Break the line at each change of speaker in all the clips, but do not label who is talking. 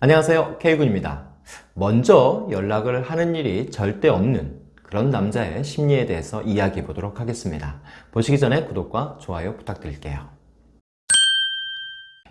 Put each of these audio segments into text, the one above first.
안녕하세요. K군입니다. 먼저 연락을 하는 일이 절대 없는 그런 남자의 심리에 대해서 이야기해 보도록 하겠습니다. 보시기 전에 구독과 좋아요 부탁드릴게요.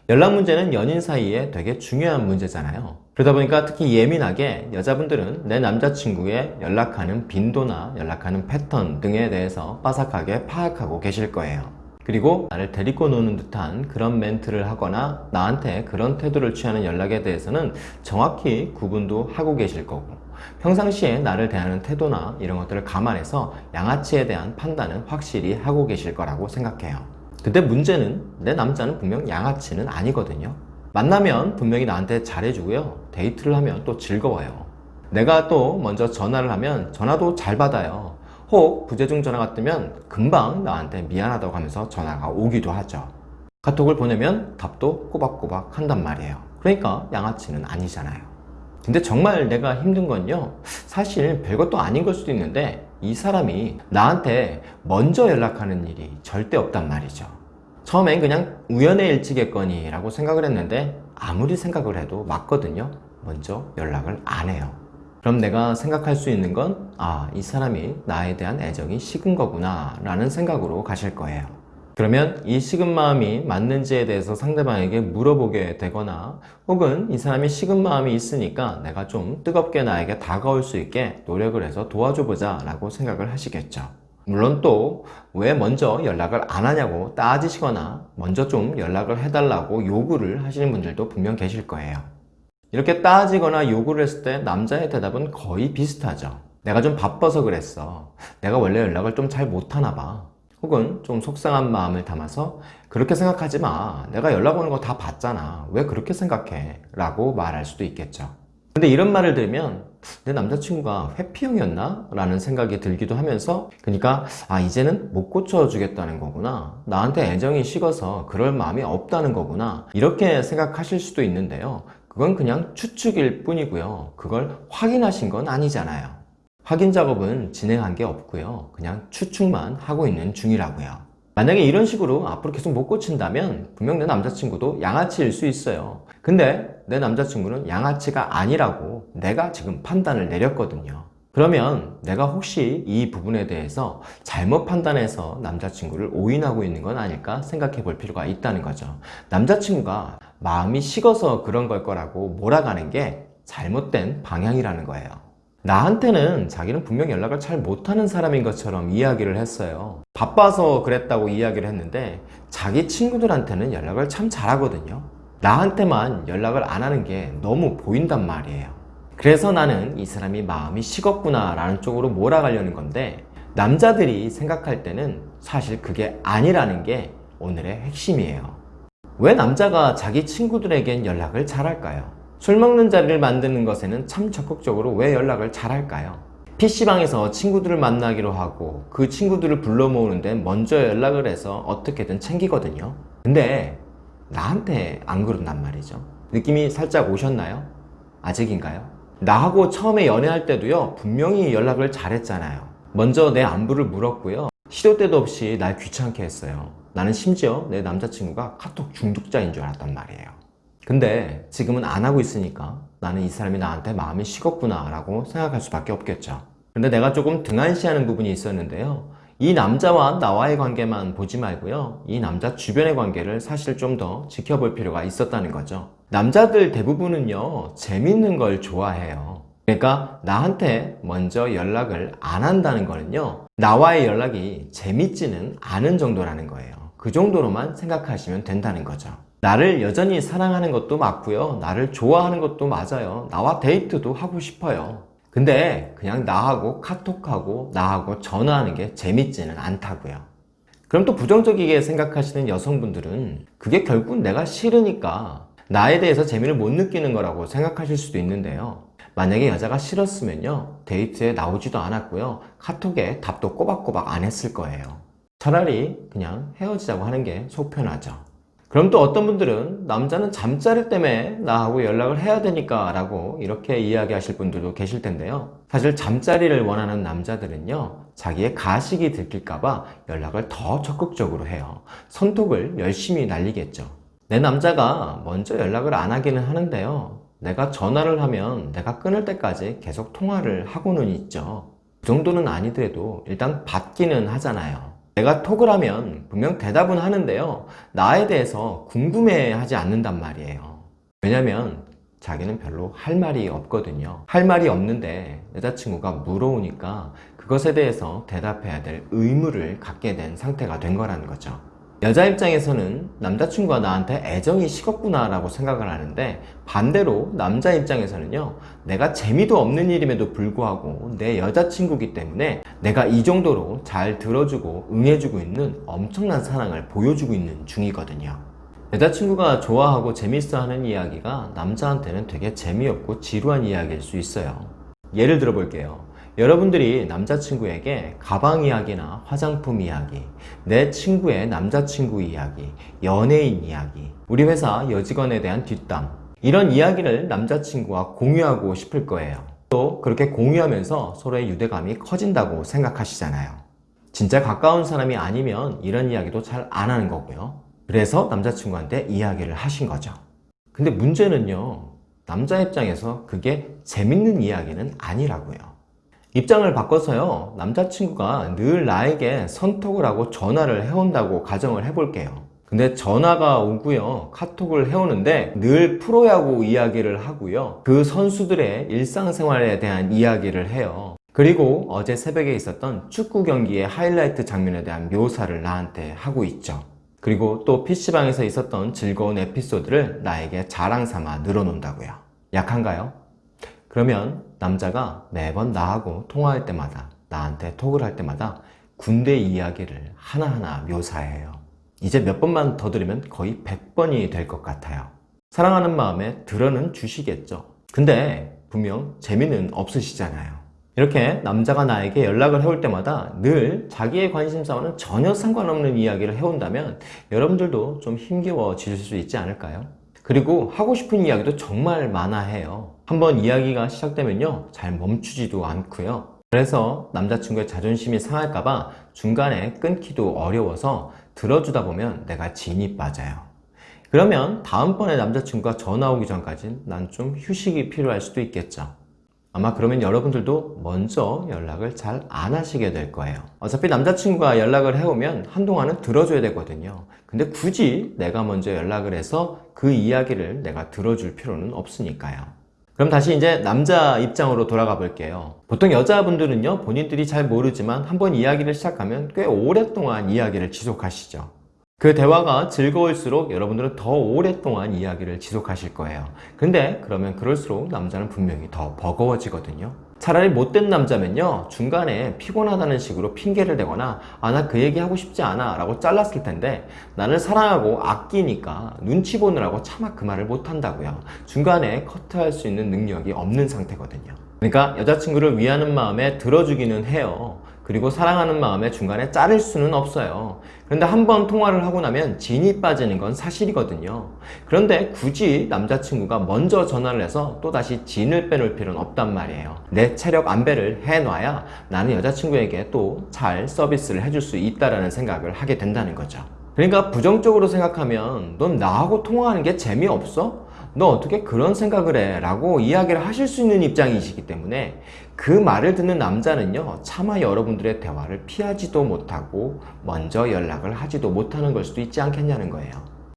연락 문제는 연인 사이에 되게 중요한 문제잖아요. 그러다 보니까 특히 예민하게 여자분들은 내 남자친구의 연락하는 빈도나 연락하는 패턴 등에 대해서 빠삭하게 파악하고 계실 거예요 그리고 나를 데리고 노는 듯한 그런 멘트를 하거나 나한테 그런 태도를 취하는 연락에 대해서는 정확히 구분도 하고 계실 거고 평상시에 나를 대하는 태도나 이런 것들을 감안해서 양아치에 대한 판단은 확실히 하고 계실 거라고 생각해요. 근데 문제는 내 남자는 분명 양아치는 아니거든요. 만나면 분명히 나한테 잘해주고요. 데이트를 하면 또 즐거워요. 내가 또 먼저 전화를 하면 전화도 잘 받아요 혹 부재중 전화가 뜨면 금방 나한테 미안하다고 하면서 전화가 오기도 하죠. 카톡을 보내면 답도 꼬박꼬박 한단 말이에요. 그러니까 양아치는 아니잖아요. 근데 정말 내가 힘든 건요. 사실 별것도 아닌 걸 수도 있는데 이 사람이 나한테 먼저 연락하는 일이 절대 없단 말이죠. 처음엔 그냥 우연의 일치겠거니 라고 생각을 했는데 아무리 생각을 해도 맞거든요. 먼저 연락을 안 해요 그럼 내가 생각할 수 있는 건 아, 이 사람이 나에 대한 애정이 식은 거구나 라는 생각으로 가실 거예요. 그러면 이 식은 마음이 맞는지에 대해서 상대방에게 물어보게 되거나 혹은 이 사람이 식은 마음이 있으니까 내가 좀 뜨겁게 나에게 다가올 수 있게 노력을 해서 도와줘 보자 라고 생각을 하시겠죠. 물론 또 왜 먼저 연락을 안 하냐고 따지시거나 먼저 좀 연락을 해달라고 요구를 하시는 분들도 분명 계실 거예요. 이렇게 따지거나 요구를 했을 때 남자의 대답은 거의 비슷하죠. 내가 좀 바빠서 그랬어. 내가 원래 연락을 좀 잘 못하나 봐. 혹은 좀 속상한 마음을 담아서 그렇게 생각하지 마. 내가 연락 오는 거 다 봤잖아. 왜 그렇게 생각해? 라고 말할 수도 있겠죠. 근데 이런 말을 들으면 내 남자친구가 회피형이었나? 라는 생각이 들기도 하면서 그러니까 아 이제는 못 고쳐주겠다는 거구나. 나한테 애정이 식어서 그럴 마음이 없다는 거구나. 이렇게 생각하실 수도 있는데요 그건 그냥 추측일 뿐이고요. 그걸 확인하신 건 아니잖아요. 확인 작업은 진행한 게 없고요. 그냥 추측만 하고 있는 중이라고요. 만약에 이런 식으로 앞으로 계속 못 고친다면 분명 내 남자친구도 양아치일 수 있어요. 근데 내 남자친구는 양아치가 아니라고 내가 지금 판단을 내렸거든요 그러면 내가 혹시 이 부분에 대해서 잘못 판단해서 남자친구를 오인하고 있는 건 아닐까 생각해 볼 필요가 있다는 거죠. 남자친구가 마음이 식어서 그런 걸 거라고 몰아가는 게 잘못된 방향이라는 거예요. 나한테는 자기는 분명 연락을 잘 못하는 사람인 것처럼 이야기를 했어요. 바빠서 그랬다고 이야기를 했는데 자기 친구들한테는 연락을 참 잘하거든요. 나한테만 연락을 안 하는 게 너무 보인단 말이에요 그래서 나는 이 사람이 마음이 식었구나 라는 쪽으로 몰아가려는 건데 남자들이 생각할 때는 사실 그게 아니라는 게 오늘의 핵심이에요 왜 남자가 자기 친구들에겐 연락을 잘할까요? 술 먹는 자리를 만드는 것에는 참 적극적으로 왜 연락을 잘할까요? PC방에서 친구들을 만나기로 하고 그 친구들을 불러 모으는데 먼저 연락을 해서 어떻게든 챙기거든요 근데 나한테 안 그런단 말이죠 느낌이 살짝 오셨나요? 아직인가요? 나하고 처음에 연애할 때도요 분명히 연락을 잘했잖아요. 먼저 내 안부를 물었고요. 시도 때도 없이 날 귀찮게 했어요. 나는 심지어 내 남자친구가 카톡 중독자인 줄 알았단 말이에요. 근데 지금은 안 하고 있으니까 나는 이 사람이 나한테 마음이 식었구나 라고 생각할 수밖에 없겠죠. 근데 내가 조금 등한시하는 부분이 있었는데요 이 남자와 나와의 관계만 보지 말고요. 이 남자 주변의 관계를 사실 좀 더 지켜볼 필요가 있었다는 거죠. 남자들 대부분은요 재밌는 걸 좋아해요. 그러니까 나한테 먼저 연락을 안 한다는 거는요 나와의 연락이 재밌지는 않은 정도라는 거예요. 그 정도로만 생각하시면 된다는 거죠. 나를 여전히 사랑하는 것도 맞고요. 나를 좋아하는 것도 맞아요. 나와 데이트도 하고 싶어요 근데 그냥 나하고 카톡하고 나하고 전화하는 게 재밌지는 않다고요. 그럼 또 부정적이게 생각하시는 여성분들은 그게 결국 내가 싫으니까 나에 대해서 재미를 못 느끼는 거라고 생각하실 수도 있는데요. 만약에 여자가 싫었으면요 데이트에 나오지도 않았고요 카톡에 답도 꼬박꼬박 안 했을 거예요. 차라리 그냥 헤어지자고 하는 게 속 편하죠 그럼 또 어떤 분들은 남자는 잠자리 때문에 나하고 연락을 해야 되니까 라고 이렇게 이야기하실 분들도 계실 텐데요 사실 잠자리를 원하는 남자들은요 자기의 가식이 들킬까봐 연락을 더 적극적으로 해요 손톱을 열심히 날리겠죠 내 남자가 먼저 연락을 안 하기는 하는데요 내가 전화를 하면 내가 끊을 때까지 계속 통화를 하고는 있죠. 그 정도는 아니더라도 일단 받기는 하잖아요. 내가 톡을 하면 분명 대답은 하는데요. 나에 대해서 궁금해 하지 않는단 말이에요. 왜냐면 자기는 별로 할 말이 없거든요. 할 말이 없는데 여자친구가 물어오니까 그것에 대해서 대답해야 될 의무를 갖게 된 상태가 된 거라는 거죠. 여자 입장에서는 남자친구가 나한테 애정이 식었구나 라고 생각을 하는데 반대로 남자 입장에서는요 내가 재미도 없는 일임에도 불구하고 내 여자친구기 때문에 내가 이 정도로 잘 들어주고 응해주고 있는 엄청난 사랑을 보여주고 있는 중이거든요. 여자친구가 좋아하고 재밌어 하는 이야기가 남자한테는 되게 재미없고 지루한 이야기일 수 있어요. 예를 들어 볼게요 여러분들이 남자친구에게 가방 이야기나 화장품 이야기, 내 친구의 남자친구 이야기, 연예인 이야기, 우리 회사 여직원에 대한 뒷담 이런 이야기를 남자친구와 공유하고 싶을 거예요. 또 그렇게 공유하면서 서로의 유대감이 커진다고 생각하시잖아요. 진짜 가까운 사람이 아니면 이런 이야기도 잘 안 하는 거고요. 그래서 남자친구한테 이야기를 하신 거죠. 근데 문제는요. 남자 입장에서 그게 재밌는 이야기는 아니라고요. 입장을 바꿔서요 남자친구가 늘 나에게 선톡을 하고 전화를 해온다고 가정을 해볼게요. 근데 전화가 오고요 카톡을 해오는데 늘 프로야구 이야기를 하고요 그 선수들의 일상생활에 대한 이야기를 해요. 그리고 어제 새벽에 있었던 축구 경기의 하이라이트 장면에 대한 묘사를 나한테 하고 있죠. 그리고 또 PC방에서 있었던 즐거운 에피소드를 나에게 자랑 삼아 늘어놓는다고요. 약한가요? 그러면 남자가 매번 나하고 통화할 때마다 나한테 톡을 할 때마다 군대 이야기를 하나하나 묘사해요. 이제 몇 번만 더 들으면 거의 100번이 될 것 같아요. 사랑하는 마음에 들어는 주시겠죠. 근데 분명 재미는 없으시잖아요. 이렇게 남자가 나에게 연락을 해올 때마다 늘 자기의 관심사와는 전혀 상관없는 이야기를 해온다면 여러분들도 좀 힘겨워지실 수 있지 않을까요? 그리고 하고 싶은 이야기도 정말 많아 해요 한번 이야기가 시작되면요 잘 멈추지도 않고요. 그래서 남자친구의 자존심이 상할까봐 중간에 끊기도 어려워서 들어주다 보면 내가 진이 빠져요. 그러면 다음번에 남자친구가 전화 오기 전까진 난 좀 휴식이 필요할 수도 있겠죠. 아마 그러면 여러분들도 먼저 연락을 잘 안 하시게 될 거예요. 어차피 남자친구가 연락을 해오면 한동안은 들어줘야 되거든요. 근데 굳이 내가 먼저 연락을 해서 그 이야기를 내가 들어줄 필요는 없으니까요 그럼 다시 이제 남자 입장으로 돌아가 볼게요. 보통 여자분들은요 본인들이 잘 모르지만 한번 이야기를 시작하면 꽤 오랫동안 이야기를 지속하시죠. 그 대화가 즐거울수록 여러분들은 더 오랫동안 이야기를 지속하실 거예요. 근데 그러면 그럴수록 남자는 분명히 더 버거워지거든요 차라리 못된 남자면요 중간에 피곤하다는 식으로 핑계를 대거나 아 나 그 얘기 하고 싶지 않아 라고 잘랐을 텐데 나를 사랑하고 아끼니까 눈치 보느라고 차마 그 말을 못한다고요. 중간에 커트할 수 있는 능력이 없는 상태거든요. 그러니까 여자친구를 위하는 마음에 들어주기는 해요 그리고 사랑하는 마음에 중간에 자를 수는 없어요. 그런데 한 번 통화를 하고 나면 진이 빠지는 건 사실이거든요. 그런데 굳이 남자친구가 먼저 전화를 해서 또다시 진을 빼놓을 필요는 없단 말이에요. 내 체력 안배를 해놔야 나는 여자친구에게 또 잘 서비스를 해줄 수 있다는 생각을 하게 된다는 거죠. 그러니까 부정적으로 생각하면 넌 나하고 통화하는 게 재미없어? 너 어떻게 그런 생각을 해? 라고 이야기를 하실 수 있는 입장이시기 때문에 그 말을 듣는 남자는요 차마 여러분들의 대화를 피하지도 못하고 먼저 연락을 하지도 못하는 걸 수도 있지 않겠냐는 거예요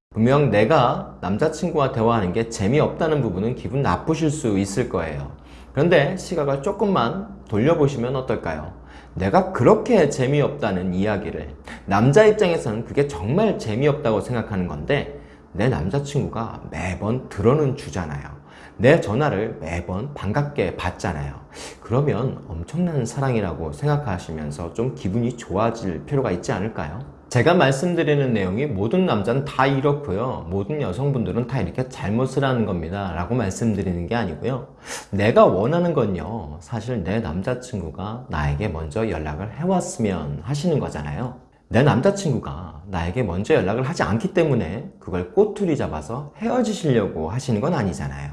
분명 내가 남자친구와 대화하는 게 재미없다는 부분은 기분 나쁘실 수 있을 거예요 그런데 시각을 조금만 돌려보시면 어떨까요? 내가 그렇게 재미없다는 이야기를 남자 입장에서는 그게 정말 재미없다고 생각하는 건데 내 남자친구가 매번 들어는 주잖아요. 내 전화를 매번 반갑게 받잖아요. 그러면 엄청난 사랑이라고 생각하시면서 좀 기분이 좋아질 필요가 있지 않을까요? 제가 말씀드리는 내용이 모든 남자는 다 이렇고요. 모든 여성분들은 다 이렇게 잘못을 하는 겁니다. 라고 말씀드리는 게 아니고요. 내가 원하는 건요. 사실 내 남자친구가 나에게 먼저 연락을 해왔으면 하시는 거잖아요 내 남자친구가 나에게 먼저 연락을 하지 않기 때문에 그걸 꼬투리 잡아서 헤어지시려고 하시는 건 아니잖아요.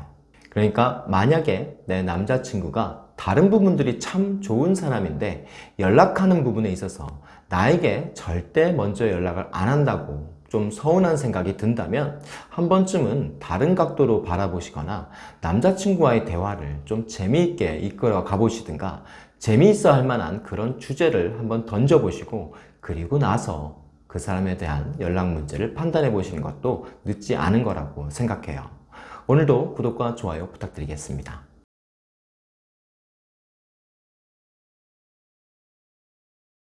그러니까 만약에 내 남자친구가 다른 부분들이 참 좋은 사람인데 연락하는 부분에 있어서 나에게 절대 먼저 연락을 안 한다고 좀 서운한 생각이 든다면 한 번쯤은 다른 각도로 바라보시거나 남자친구와의 대화를 좀 재미있게 이끌어 가보시든가 재미있어 할 만한 그런 주제를 한번 던져보시고 그리고 나서 그 사람에 대한 연락 문제를 판단해 보시는 것도 늦지 않은 거라고 생각해요. 오늘도 구독과 좋아요 부탁드리겠습니다.